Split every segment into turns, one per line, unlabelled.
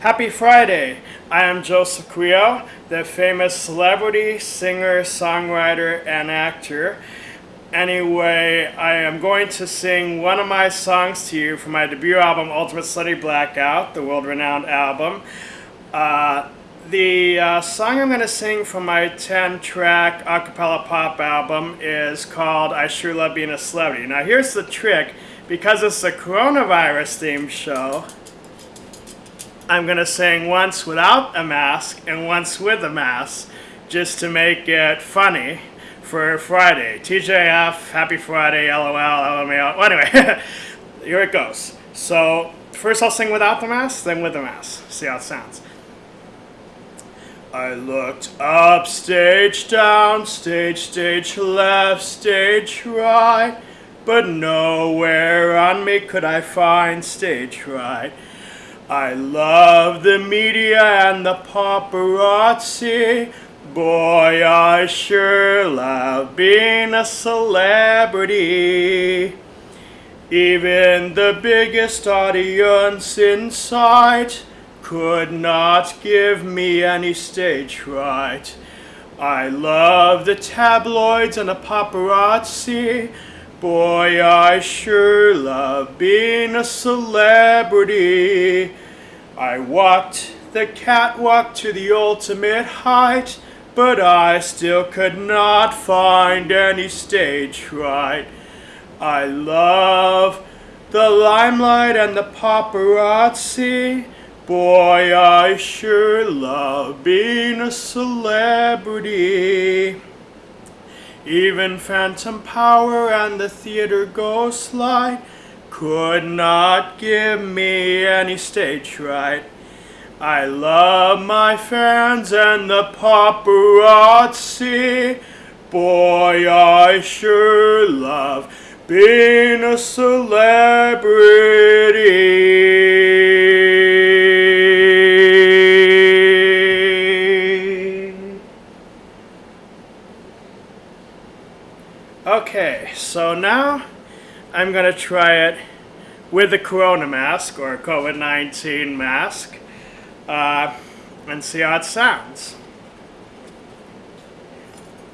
Happy Friday! I am Joseph Creel, the famous celebrity, singer, songwriter, and actor. Anyway, I am going to sing one of my songs to you from my debut album, Ultimate Slutty Blackout, the world-renowned album. Uh, the uh, song I'm going to sing from my 10-track acapella pop album is called I Sure Love Being a Celebrity. Now here's the trick. Because it's a coronavirus-themed show, I'm going to sing once without a mask and once with a mask, just to make it funny for Friday. TGIF, Happy Friday, LOL, LMAO. Well, anyway, here it goes. So first I'll sing without the mask, then with the mask. See how it sounds. I looked up, stage down, stage, stage left, stage right, but nowhere on me could I find stage right. I love the media and the paparazzi. Boy, I sure love being a celebrity. Even the biggest audience in sight could not give me any stage fright. I love the tabloids and the paparazzi. Boy, I sure love being a celebrity. I walked the catwalk to the ultimate height, but I still could not find any stage fright. I love the limelight and the paparazzi. Boy, I sure love being a celebrity. Even Phantom Power and the theater ghost light could not give me any stage fright. I love my fans and the paparazzi. Boy, I sure love being a celebrity. Okay, so now I'm going to try it with the corona mask or COVID-19 mask uh, and see how it sounds.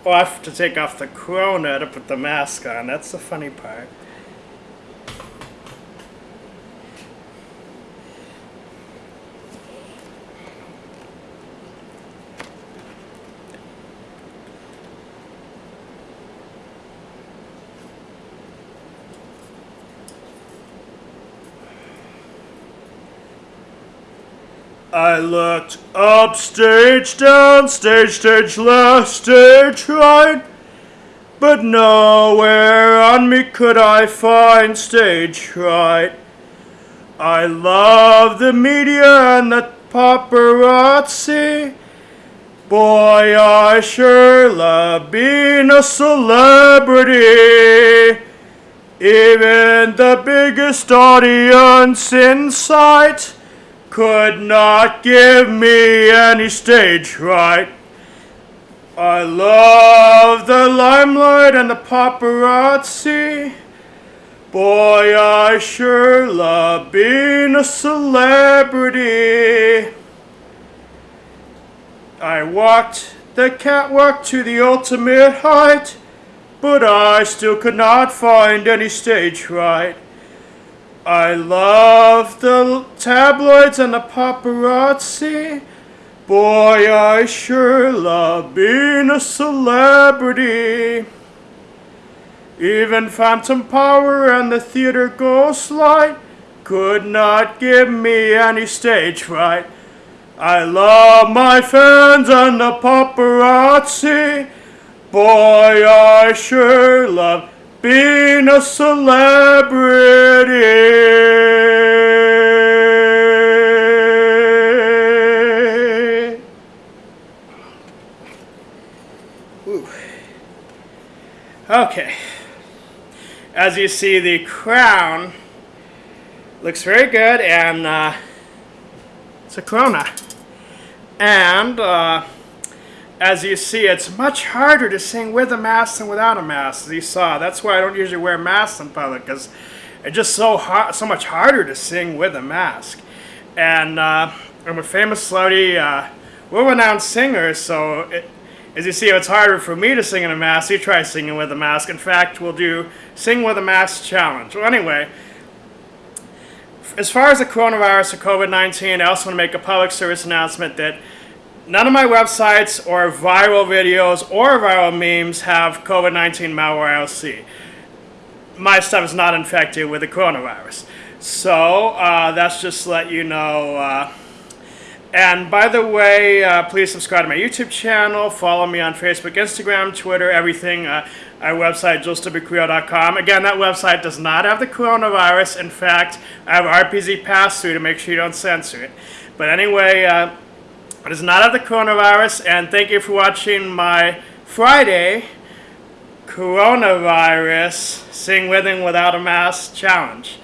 I have to take off the corona to put the mask on. That's the funny part. I looked up, stage down, stage, stage left, stage right, but nowhere on me could I find stage right. I love the media and the paparazzi. Boy, I sure love being a celebrity. Even the biggest audience in sight could not give me any stage fright. I love the limelight and the paparazzi. Boy, I sure love being a celebrity. I walked the catwalk to the ultimate height, but I still could not find any stage fright. I love the tabloids and the paparazzi. Boy, I sure love being a celebrity. Even Phantom Power and the theater ghost light could not give me any stage fright. I love my fans and the paparazzi. Boy, I sure love being a celebrity. Okay. As you see, the crown looks very good, and uh, it's a corona. And uh, as you see, it's much harder to sing with a mask than without a mask, as you saw. That's why I don't usually wear masks in public, because it's just so hard, so much harder to sing with a mask. And uh, I'm a famous celebrity, uh, world-renowned singer, so it, as you see, it's harder for me to sing in a mask. You try singing with a mask. In fact, we'll do Sing with a Mask Challenge. Well, anyway, as far as the coronavirus or COVID-19, I also want to make a public service announcement that none of my websites or viral videos or viral memes have COVID-19 malware ILC. My stuff is not infected with the coronavirus. So uh, that's just to let you know. Uh, and by the way, uh, please subscribe to my YouTube channel, follow me on Facebook, Instagram, Twitter, everything. Uh, our website, josewcreo.com. Again, that website does not have the coronavirus. In fact, I have RPZ pass-through to make sure you don't censor it. But anyway, uh, it does not of the coronavirus, and thank you for watching my Friday coronavirus Sing With and Without a Mask challenge.